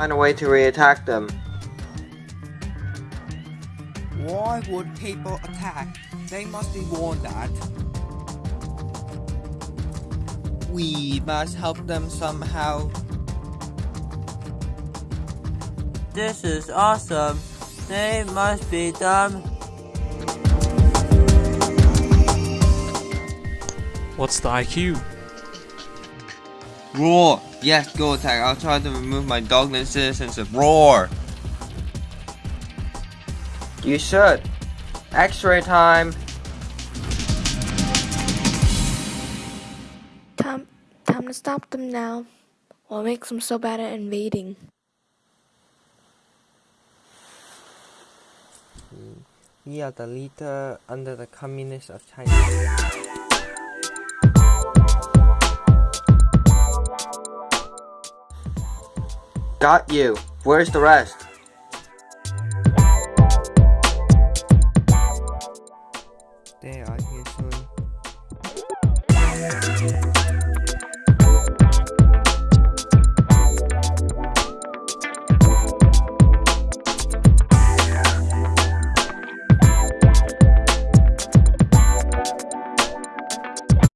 find a way to re-attack them. Why would people attack? They must be warned that. We must help them somehow. This is awesome. They must be dumb. What's the IQ? Roar! Yes, go attack. I'll try to remove my dogland citizenship. Roar! You should. X-ray time. Time, time to stop them now. What makes them so bad at invading? We are the leader under the communists of China. Got you. Where's the rest? They are here soon.